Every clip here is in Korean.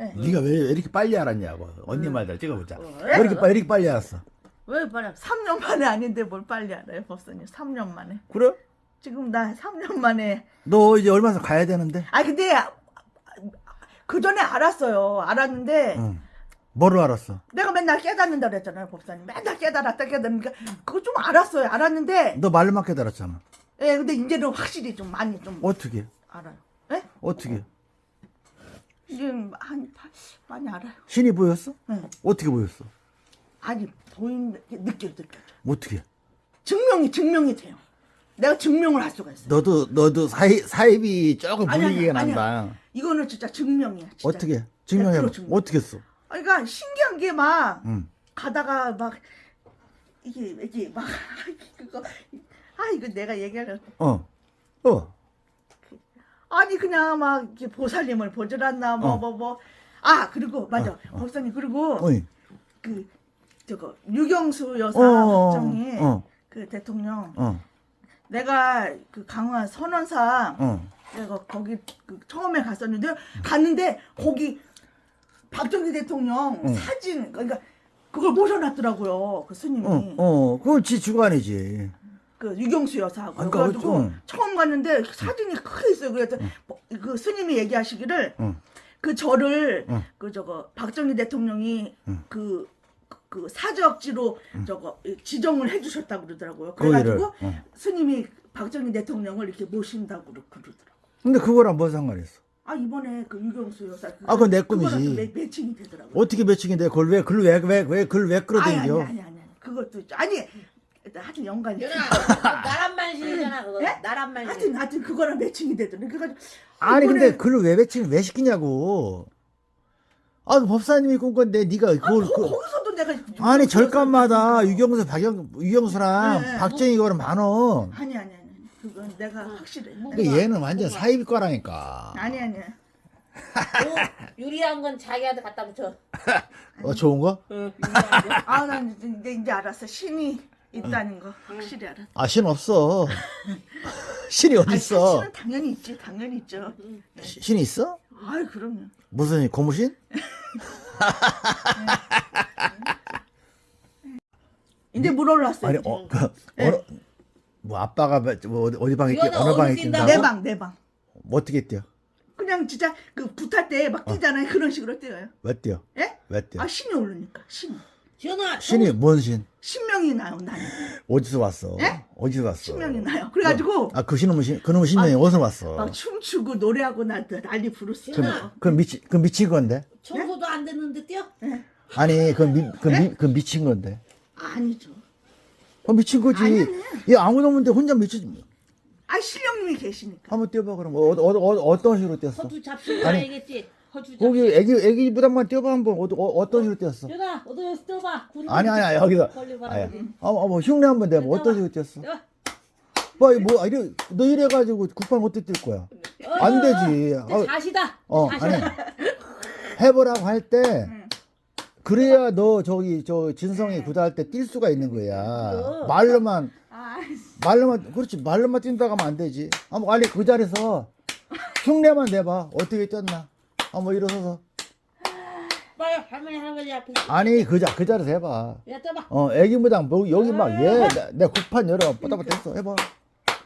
네. 네가 왜 이렇게 빨리 알았냐고. 언니 음. 말다 찍어보자. 어, 왜 이렇게 빨리 이렇게 빨리 알았어? 왜 빨리 3년 만에 아닌데 뭘 빨리 알아요 법사님? 3년 만에. 그래? 지금 나 3년 만에. 너 이제 얼마 전 가야 되는데? 아 근데 그 전에 알았어요. 알았는데 응. 뭐를 알았어? 내가 맨날 깨닫는다 그랬잖아요 법사님. 맨날 깨달았다 깨닫는니까 그거 좀 알았어요. 알았는데 너 말로만 깨달았잖아. 예 근데 이제는 확실히 좀 많이 좀 어떻게? 알아요. 예? 어떻게 이제 한 많이 알아요 신이 보였어? 응. 어떻게 보였어? 아니 보인 느껴 느껴 어떻게 증명이 증명이 돼요 내가 증명을 할 수가 있어요 너도 너도 사이 사입이 조금 분위기가. 난다 이거는 진짜 증명이야 진짜. 어떻게 증명해 봐100% 증명. 어떻게 했어 그러니까 신기한 게막 응. 가다가 막 이게 이게 막 그거 아 이거 내가 얘기하려 어. 어. 아니 그냥 막 보살님을 보질않나 뭐 어. 뭐뭐 아 그리고 맞아 어, 어. 목사님 그리고 어이. 그 저거 유경수 여사 어. 박정희 어. 그 대통령 어. 내가 그 강화 선원사 어. 내가 거기 그 처음에 갔었는데 갔는데 거기 박정희 대통령 응. 사진 그러니까 그걸 모셔놨더라고요 그 스님이 어. 어. 그건 지 주관이지. 그 유경수 여사하고 아, 그러니까 그래가지고 응. 처음 갔는데 사진이 크게 있어요 그래서 뭐, 그 스님이 얘기하시기를 응. 그 절을 응. 그 저거 박정희 대통령이 응. 그, 그 사적지로 저거 지정을 해주셨다고 그러더라고요. 거기를, 그래가지고 응. 스님이 박정희 대통령을 이렇게 모신다고 그러- 그러더라고요. 근데 그거랑 뭔 상관 있어? 아 이번에 그 유경수 여사 그, 아, 그건 내 꿈이지. 또 매, 매칭이 되더라고요. 어떻게 매칭인데 그걸 왜 그걸 왜왜왜 그걸 왜 아니 끌어당겨? 아니 아니 아니 그것도. 아니 하여튼 연관이 연아 나란만신이잖아 그거 예? 나란만신 하여튼 하여튼 그거랑 매칭이 되더라고요. 그래가지고 아니 이번에- 근데 그걸 왜 매칭을 왜 시키냐고. 아, 그 법사님이 꾼 건데 네가 아, 그걸 거, 그, 거기서도 내가 아니 여사 유경수 박영 유경수랑 네, 네. 박정희 거는 많어. 아니 아니 아니 그건 내가 확실해. 그 얘는 완전 사이비 거라니까. 아니 아니 뭐, 유리한 건 자기한테 갖다 붙여 어 좋은 거? 응, 유리한 거. 아난 이제 이제 알았어 신이 있다는 거 확실히 알았어. 아 신 없어. 신이 어디 아니, 있어? 신은 당연히 있지 당연히 있죠. 시- 신이 있어? 아이 그럼요. 무슨 고무신? 이제 물 올랐어요. 아니. 어, 그, 어느, 뭐 아빠가 뭐 어디, 어디 방에 뛰 이거는 어느 방에 어디 뛴다고? 뛴다고? 내 방, 내 방. 뭐 어떻게 뛰어? 그냥 진짜 그 부탈 때막 뛰잖아요. 그런 식으로 뛰어요. 왜 뛰어? 예? 왜 뛰어? 아 신이 오르니까 신. 지 연아 신이 뭔 신? 신명이 나요 나는. 어디서 왔어? 예? 어디서 왔어? 신명이 나요. 그래가지고 아그 신놈은 신, 그놈은 신명이 어디서 왔어? 막 춤추고 노래하고 나 난리 부르스요. 그럼 그 미치 그 미친 건데? 청소도 안 됐는데 뛰어? 예? 아니 그 미, 그, 미, 그 미친 건데. 아니죠. 그 미친 거지. 아니, 얘 아무도 없는데 혼자 미친. 아 신령님이 계시니까. 한번 뛰어봐 그럼 어, 어, 어, 어떤 식으로 뛰었어? 아니. 알겠지? 허주 잡수 거기 애기 애기 부담만 뛰어봐 한번. 어, 어, 어 떤 식으로 뛰었어? 지연아 어디 뛰어봐. 아니 아니 여기서 아니, 어머 흉내 한번 내봐. 어떤 식으로 뛰었어? 뛰어봐. 뭐, 뭐 이래 너 이래 가지고 국방 어떻게 뛸 거야? 안 되지. 내 어, 자시다. 어 자시다. 아니. 해보라고 할 때 그래야 너 저기 저 진성이 구다할 때 뛸 수가 있는 거야. 말로만. 아 말로만 그렇지. 말로만 뛴다고 하면 안 되지. 한번 빨리 그 자리에서 흉내만 내봐. 어떻게 뛰었나? 한번 일어서서 빨리 할머니 할아버지 앞에 아니 그 자 그 자리에서 해봐. 야 떠봐 어 애기 무당 뭐 여기 막얘내 국판 열어 뻗어뻗어 했어 해봐.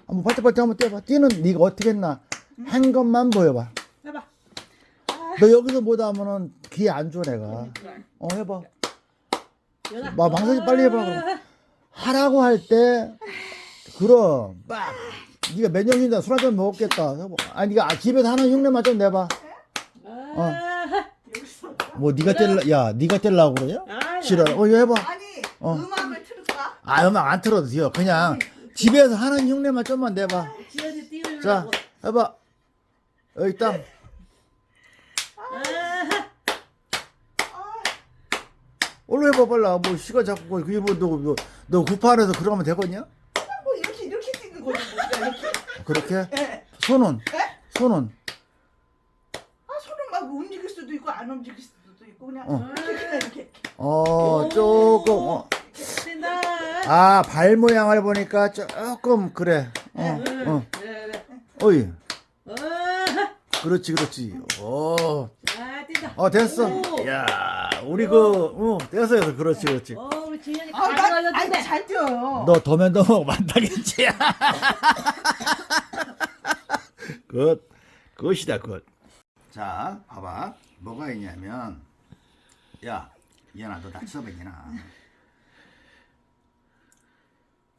한번 바짝바짝 한번 뛰어봐. 뛰는 네가 어떻게 했나? 한 것만 보여봐. 해봐 너 여기서 못하면은 귀에 안줘 내가. 어 해봐. 막 망설이지 빨리 해봐, 그럼. 하라고 할 때 그럼 막 네가 몇 년이나 술 한 잔 먹었겠다. 해봐. 아니 네가 집에서 하는 흉내만 좀 내봐. 어. 뭐 네가 뗄라 야 네가 뗄라고 그러냐? 아, 싫어. 어 이거 해봐. 아니 어. 음악을 틀을까? 아 음악 안 틀어도 돼요. 그냥 집에서 하는 흉내만 좀만 내봐. 자 해봐. 여기 땅. 얼른 해봐 빨라. 뭐 시간 잡고 그게 뭐너너 구판에서 그러면 되겠냐? 뭐 이렇게 이렇게 뛰는 거지 뭐 이렇게. 그렇게? 예. 손은? 예? 손은? 아막 움직일 수도 있고 안 움직일 수도 있고 그냥 어. 이렇게 이렇게. 어, 조금, 어. 아, 발 모양을 보니까 조금, 그래. 어, 어. 그래 그래 어이. 어, 그렇지, 그렇지. 어. 아 뛴다. 어 됐어. 오. 야 우리 그 어, 됐어 됐어 그렇지 그렇지. 어, 우리 지현이 아, 나, 아니, 돼. 잘 뛰어요. 너 도면도목 만나겠지. 굿 굿이다 굿. 자 봐봐 뭐가 있냐면 야 이현아 너 이현아.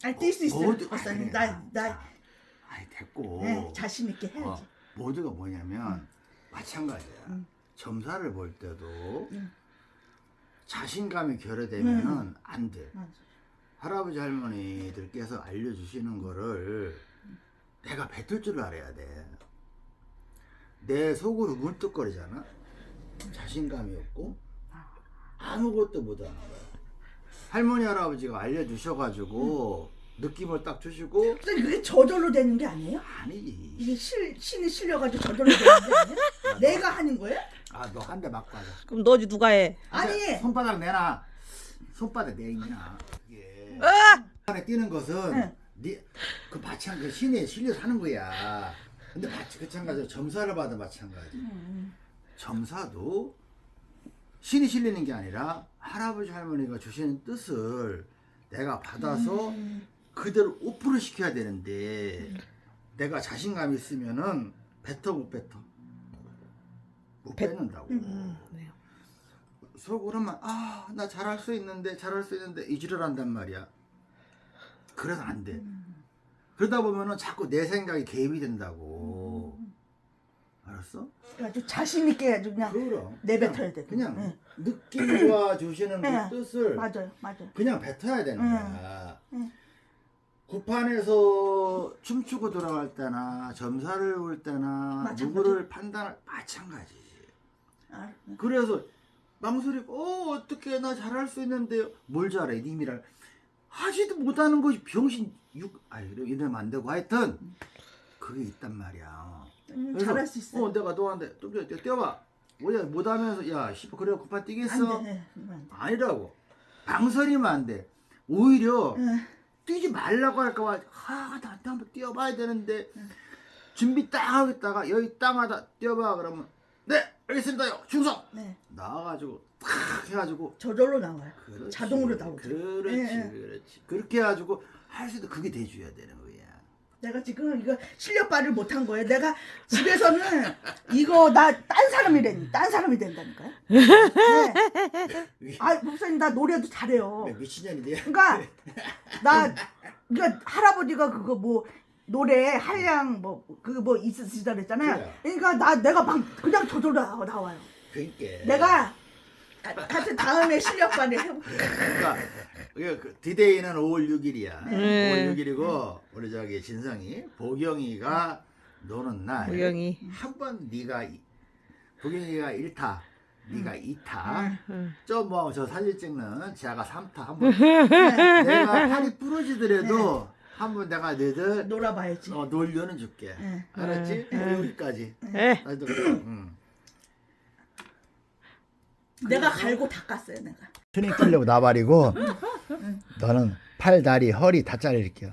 아니, 뛸 수 있어요. 모두-. 아니, 나, 나, 아이 됐고. 네, 자신 있게 해야지. 어, 모두가 뭐냐면 마찬가지야. 점사를 볼 때도 자신감이 결여되면은 안 돼. 맞아. 할아버지 할머니들께서 알려주시는 거를 내가 뱉을 줄 알아야 돼. 내 속으로 물뚝거리잖아. 자신감이 없고 아무것도 못하는 거야. 할머니 할아버지가 알려주셔가지고 느낌을 딱 주시고 선생님, 그게 저절로 되는 게 아니에요? 아니지. 이게 실, 신이 실려가지고 저절로 되는 게 아니에요? 내가 하는 거예요? 아너 한 대 맞고 하자. 그럼 너지 누가 해? 아니. 손바닥 내놔. 손바닥 내놔. 이게 아! 안에 뛰는 것은 응. 네, 그 마찬 그 신에 실려서 하는 거야. 근데 마치 마찬가지로 점사를 받아 마찬가지. 점사도 신이 실리는 게 아니라 할아버지 할머니가 주시는 뜻을 내가 받아서 그대로 오픈을 시켜야 되는데 내가 자신감 있으면은 뱉어 못 뱉어 못 뱉- 뱉는다고. 음, 네. 속으로만 아 나 잘할 수 있는데 잘할 수 있는데 이지를 한단 말이야. 그래서 안 돼. 그러다 보면은 자꾸 내 생각이 개입이 된다고 알았어? 아주 자신 있게 아주 그냥 그럼 내뱉어야 돼. 그냥 응. 느낌과 주시는 응. 그 뜻을 맞아요, 맞아요. 그냥 뱉어야 되는 응. 거야 응. 구판에서 춤추고 돌아갈 때나 점사를 올 때나 마찬가지. 누구를 판단할 마찬가지지 아, 그래서 망설이고 어 어떻게 나 잘할 수 있는데요 뭘 잘해 님이랑 하지도 못하는 것이 병신 육 그래 이러면 안 되고 하여튼 그게 있단 말이야 음, 잘할 수 있어요. 어 내가 너한테 좀 뛰어, 뛰어봐 뭐야 못하면서 야 씨발 그래 급한 뛰겠어 안 돼. 안 돼. 아니라고 망설이면 안 돼 오히려 응. 뛰지 말라고 할까봐 아 나한테 한번 뛰어봐야 되는데 준비 딱 하겠다가 여기 땅 하다 뛰어봐 그러면 네 알겠습니다요 충성 네. 나와가지고 탁 해가지고 저절로 나와요. 그렇지, 자동으로 나오죠. 그렇지 예, 예. 그렇지 그렇게 해가지고 할 수도 그게 돼줘야 되는 거야 내가 지금 이거 실력 발휘를 못한 거예요. 내가 집에서는 이거 나 딴 사람이래. 딴 사람이 된다니까요. 네. 아, 목사님 나 노래도 잘해요. 왜 미친년인데 그러니까 나 그러니까 할아버지가 그거 뭐 노래 한량 뭐 그거 뭐 있으시다 그랬잖아요. 그러니까 나 내가 막 그냥 저절로 나- 나와요. 그러니까 내가 하여튼 다음에 실력 발휘 해볼게요. 그러니까 그 디데이는 5월 6일이야 네. 5월 6일이고 우리 저기 진성이 보경이가 노는 날 우영이. 한 번 네가 이- 보경이가 1타 네가 2타 응. 저뭐 저 사진 찍는 지아가 3타 한번 내가 팔이 부러지더라도 한번 내가 너희들 놀아봐야지. 어, 놀려는 줄게 네. 알았지? 네. 여기까지 에. 나도 그래 응. 내가 갈고 닦았어요 내가. 트닝 뛰려고 나발이고 너는 팔, 다리, 허리 다 잘릴게요.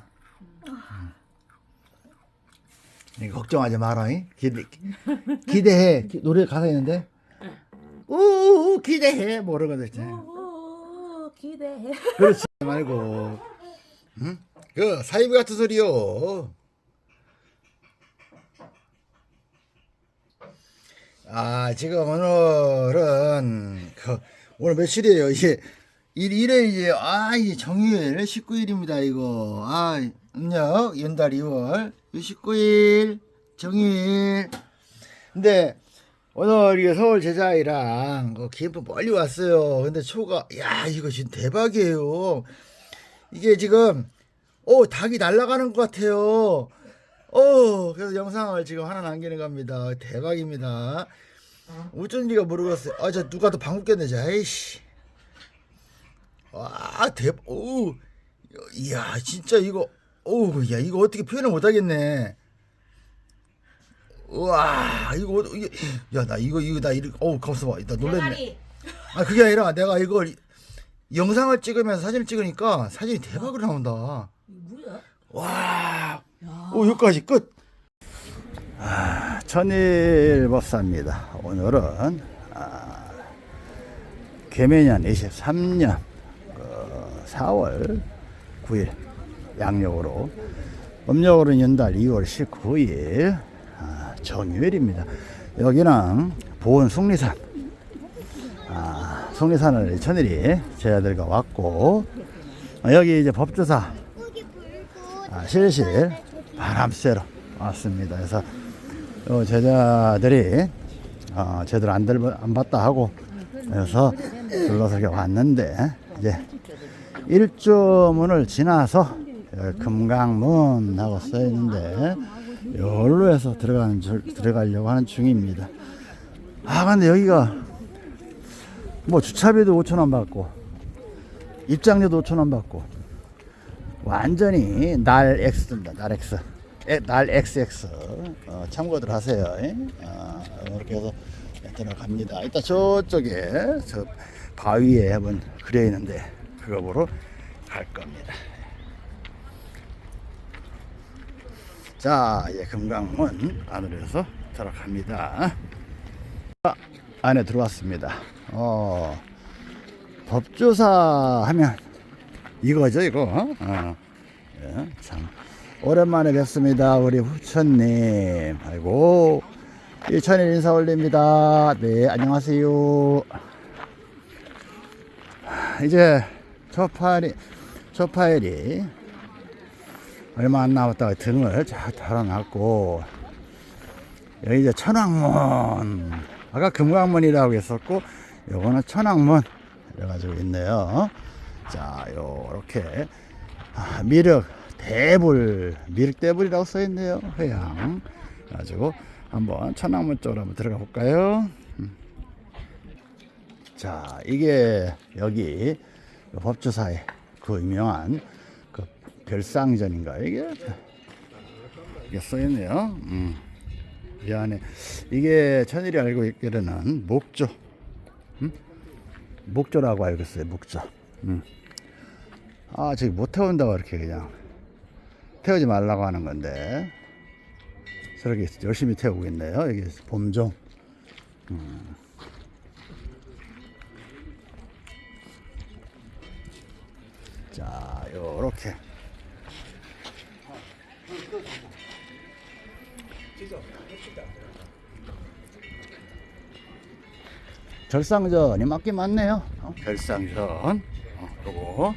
이거 걱정하지 마라 잉? 기대, 기대해. 기- 노래 가사 있는데? 우 기대해. 뭐 거들 있잖아요 오, 기대해. 그렇지 말고. 응? 그 사이비 같은 소리요. 아 지금 오늘은 그 오늘 며칠이에요? 이제 일 일에 이제 아 이제 정유일 19일입니다 이거 아 음력 연달 2월 19일 정유일 근데 오늘 이게 서울 제자이랑 그 기프 멀리 왔어요. 근데 초가 야 이거 지금 대박이에요. 이게 지금 어 닭이 날아가는 것 같아요. 어 그래서 영상을 지금 하나 남기는 겁니다. 대박입니다. 어쩐지가 모르겠어요. 아저 누가 또 방귀 꼈네. 자, 아이씨. 와 대박. 오 이야 진짜 이거 오 야 이거 어떻게 표현을 못하겠네. 우와 이거 이게 야 나 이거 이거 나 이렇게 어우 가만있어 봐 나 놀랬네 대가리. 아 그게 아니라 내가 이걸 영상을 찍으면서 사진을 찍으니까 사진이 대박으로 나온다 뭐야? 와 오, 여기까지 끝 아, 천일 법사입니다 오늘은 아, 개매년 23년 그 4월 9일 양력으로 음력으로는 연달 2월 19일 아, 정유일입니다. 여기는 보은 속리산 아, 속리산을 천일이 제 아들과 왔고 어, 여기 이제 법조사 아, 실실 바람 쐬러 왔습니다. 그래서 어, 제자들이 어, 제대로 안, 들, 안 봤다 하고 그래서 둘러서 왔는데 이제 일조문을 지나서 여기 금강문 하고 써 있는데 여기로 해서 들어가는 줄- 들어가려고 하는 중입니다. 아 근데 여기가 뭐 주차비도 5천 원 받고 입장료도 5천 원 받고 완전히 날 X 든다 날 X. 에, 날 XX 어, 참고들 하세요. 예? 어, 이렇게 해서 들어갑니다. 이따 저쪽에 저 바위에 한번 그려 있는데 보러 갈 겁니다. 자 이제 금강문 안으로 해서 들어갑니다. 아, 안에 들어왔습니다. 어, 법조사 하면 이거죠 이거? 어. 예, 참. 오랜만에 뵙습니다 우리 후천님. 아이고 일천일 인사 올립니다. 네 안녕하세요. 이제 저 파일이 저 파일이 얼마 안 남았다가 등을 쫙 달아놨고 여기 이제 천왕문 아까 금강문이라고 했었고 요거는 천왕문 이래가지고 있네요. 자 요렇게 아, 미륵 대불 미륵 대불이라고 써있네요 회양. 가지고 한번 천왕문 쪽으로 한번 들어가 볼까요? 음. 자 이게 여기 법조사의 그 유명한 그 별상전인가 이게 이게 써있네요 음. 이 안에 이게 천일이 알고 있기로는 목조 음? 목조라고 알고 있어요 목조 음. 아 저기 못 태운다고 이렇게 그냥 태우지 말라고 하는 건데 저렇게 열심히 태우고 있네요 여기 봄종 음. 자 요렇게 결상전이 맞긴 맞네요. 어, 결상전. 어, 요거. 어.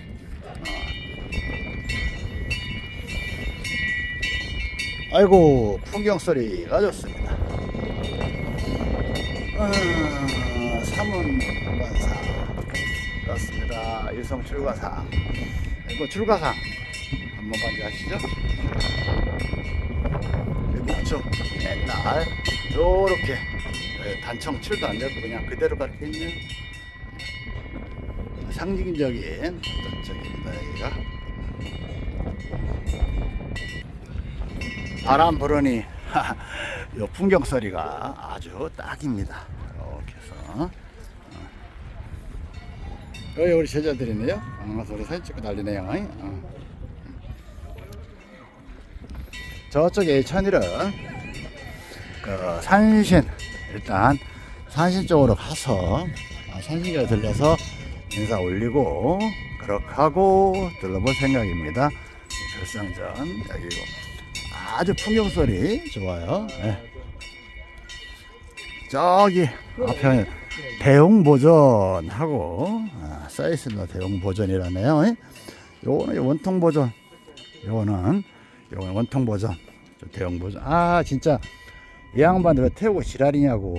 아이고, 풍경 소리가 좋습니다. 어, 삼은 관사. 그렇습니다. 일성 출가상. 이거 출가상. 한번 먼저 하시죠. 목적 맨날 요렇게 예, 단청 칠도 안 되고 그냥 그대로 가르쳐 있는 상징적인 어떤 적입니다 여기가 바람 부르니 요 풍경 소리가 아주 딱입니다 이렇게 해서 어. 여기 우리 제자들이네요 어, 소리 사진 찍고 난리네요 어. 저쪽에 천일은 그 산신 일단 산신 쪽으로 가서 아, 산신에 들려서 인사 올리고 그렇게 하고 둘러볼 생각입니다. 결상전 여기고 아주 풍경 소리 좋아요. 예. 저기 앞에 대웅보전 하고 아, 써있습니다. 대웅보전이라네요. 예. 요거는 원통 보전, 요거는 요거는 원통 보전, 저 대웅 보전. 아 진짜 이 양반들 왜 태우고 지랄이냐고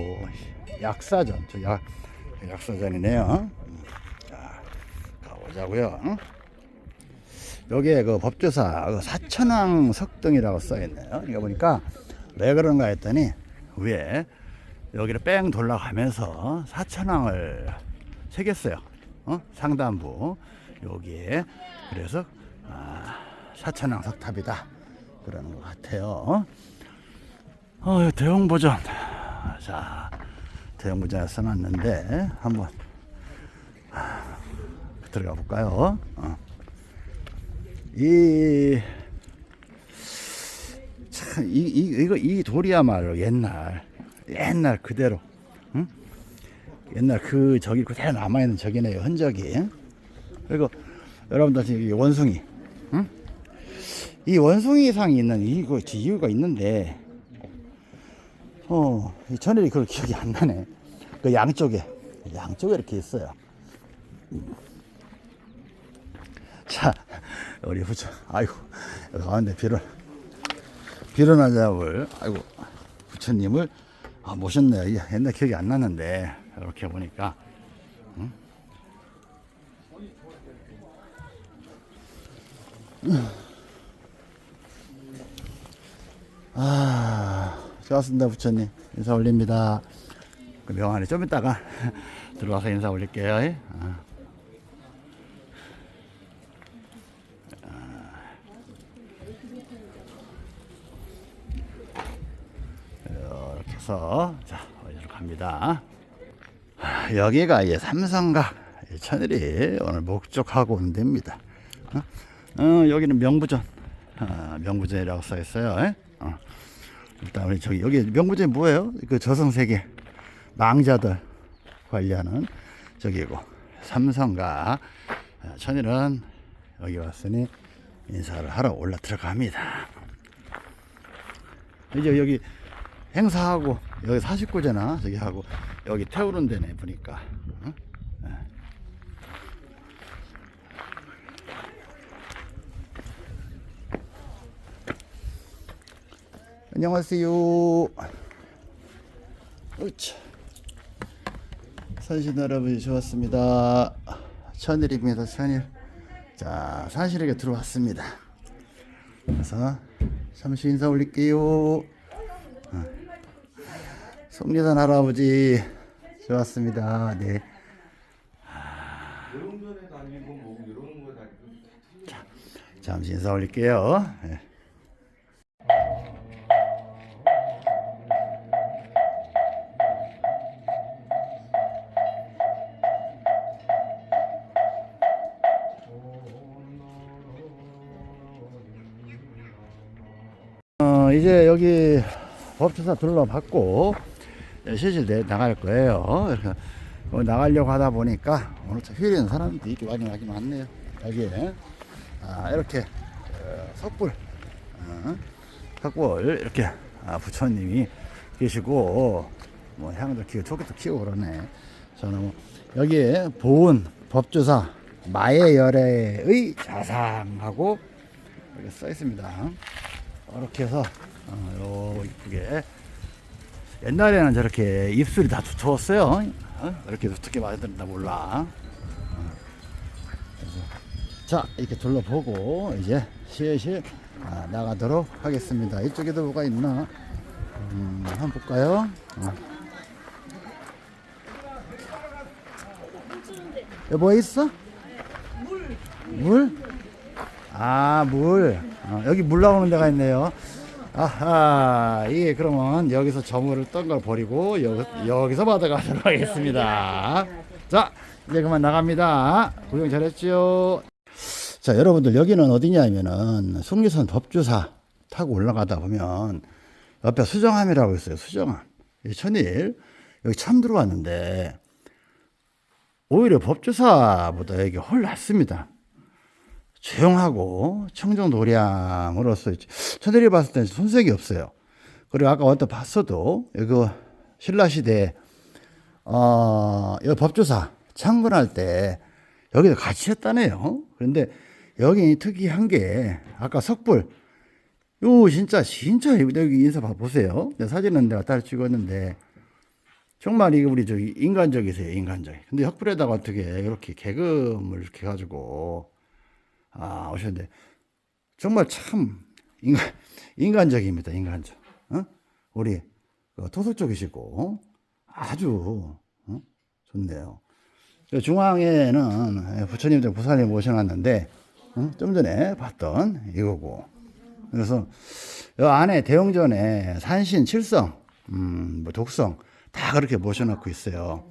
약사전 저 약, 약사전이네요 음, 자 가보자고요 응? 여기에 그 법조사 그 사천왕 석등이라고 써있네요 이거 보니까 왜 그런가 했더니 위에 여기를 뺑 돌아가면서 사천왕을 새겼어요 어? 상단부 여기에 그래서 아, 사천왕 석탑이다 그러는 것 같아요 어, 대형 버전. 자, 대형 버전에 써놨는데, 한번, 하, 들어가 볼까요? 어. 이, 참, 이, 이, 이거, 이 돌이야말로 옛날, 옛날 그대로, 응? 옛날 그 저기 그대로 남아있는 저기네요 흔적이 그리고 여러분들 지금 이 원숭이 응? 이 원숭이 상이 있는 이거 이유가 있는데 어, 이 전일이 그걸 기억이 안 나네. 그 양쪽에, 양쪽에 이렇게 있어요. 자, 우리 부처, 아이고, 가운데 비를, 비를 잡을, 아이고, 부처님을 아. 이게 옛날 기억이 안 나는데, 이렇게 보니까, 응? 아, 좋았습니다, 부처님. 인사 올립니다. 그 명안에 좀 이따가 들어와서 인사 올릴게요. 예? 아. 해서 자 어디로 갑니다. 아, 여기가 이제 삼성각 이 천일이 오늘 목적하고 온 데입니다. 어? 어, 여기는 명부전, 아, 명부전이라고 써 있어요. 예? 어. 일단 우리 저기 여기 명부전이 뭐예요? 그 저승세계 망자들 관리하는 저기고 삼성각 아, 천일은 여기 왔으니 인사를 하러 올라 들어갑니다. 이제 여기 행사하고 여기 49잖아. 저기 하고 여기 태우는 데네 보니까. 어? 예. 안녕하세요. 으차. 산신 할아버지 좋았습니다. 천일입니다 천일. 자 산실에게 들어왔습니다. 그래서 잠시 인사 올릴게요 송리산 할아버지 좋았습니다. 네. 다니고 잠시 인사 올릴게요. 네. 어, 이제 여기 법조사 둘러봤고 예, 실실 내 나갈 거예요. 어, 나가려고 하다 보니까 오늘 참 휴일인 사람들이 이렇게 많이 많이 많네요. 여기에 아, 이렇게 어, 석불 어, 석불 이렇게 아, 부처님이 계시고 뭐 향도 키우고 조개도 키우고 그러네. 저는 뭐 여기에 보은 법조사 마예열애의 자상하고 이렇게 써 있습니다. 이렇게 해서 어, 요 이쁘게 옛날에는 저렇게 입술이 다 두터웠어요. 어? 이렇게 어떻게 만든다 몰라. 어. 자 이렇게 둘러보고 이제 실실 아, 나가도록 하겠습니다. 이쪽에도 뭐가 있나? 음, 한번 볼까요? 어. 여기 뭐 있어? 물. 물? 아, 물. 어, 여기 물 나오는 데가 있네요. 아하, 이게 그러면 여기서 저물을 떤 걸 버리고 여, 여기서 받아가도록 하겠습니다. 자, 이제 그만 나갑니다. 구경 잘했죠? 자, 여러분들 여기는 어디냐면은 숭리선 법주사 타고 올라가다 보면 옆에 수정함이라고 있어요. 수정함. 이 천일 여기 처음 들어왔는데 오히려 법주사보다 여기 훨 낫습니다. 조용하고 청정도량으로서 천들이 봤을 때는 손색이 없어요. 그리고 아까 어떤 봤어도 이거 신라시대 어, 이 법조사 창건할 때 여기도 같이 했다네요. 그런데 여기 특이한 게 아까 석불 요 진짜 진짜 여기 인사 봐 보세요. 내 사진은 내가 따로 찍었는데 정말 이게 우리 저기 인간적이세요 인간적. 근데 혁불에다가 어떻게 이렇게 개금을 이렇게 가지고 아, 오셨는데 정말 참 인간, 인간적입니다. 인간적. 어? 우리 그 토속적이시고 아주 어? 좋네요. 중앙에는 부처님들 부사님 모셔놨는데 어? 좀 전에 봤던 이거고 그래서 이 안에 대웅전에 산신 칠성, 음, 뭐 독성 다 그렇게 모셔놓고 있어요.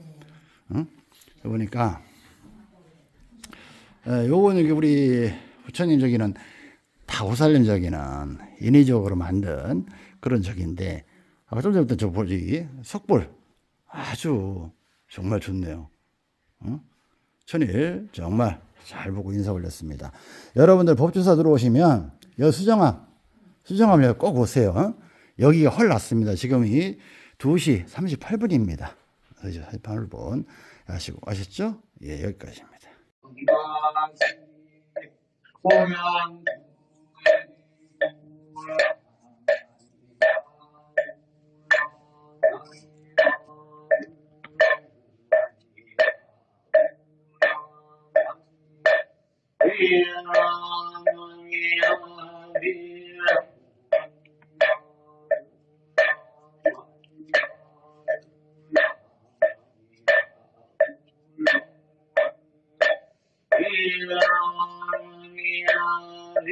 어? 보니까 에, 요거는 우리 부처님 저기는 다 오살림 저기는 인위적으로 만든 그런 적인데 아까 좀 전부터 저 보지 석불 아주 정말 좋네요. 어? 천일 정말 잘 보고 인사 올렸습니다. 여러분들 법조사 들어오시면 여 수정함 수정함 꼭 오세요. 어? 여기가 헐 났습니다. 지금이 2시 38분입니다. 2시 38분 아시고 아셨죠? 예 여기까지입니다. Yeah.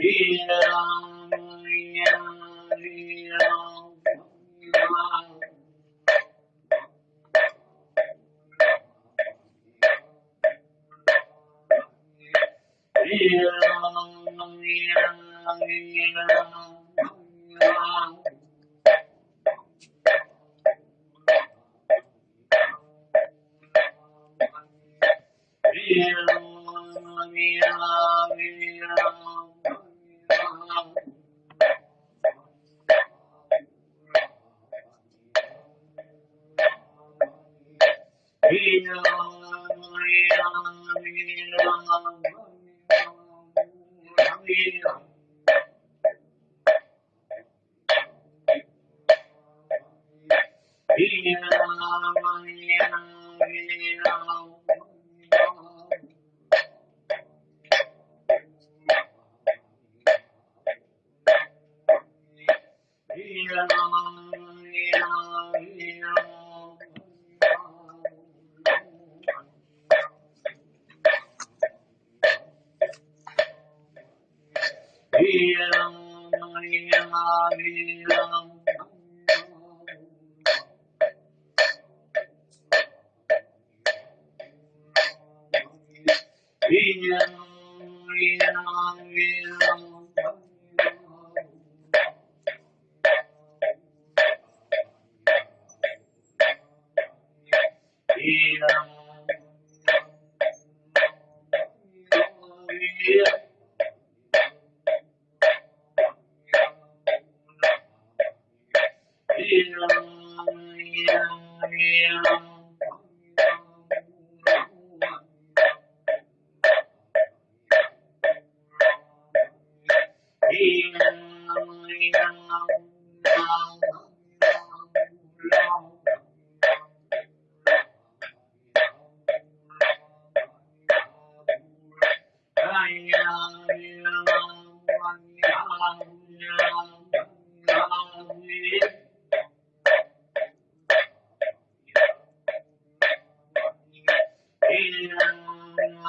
Yeah. lòng nguyên lòng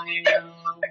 I know.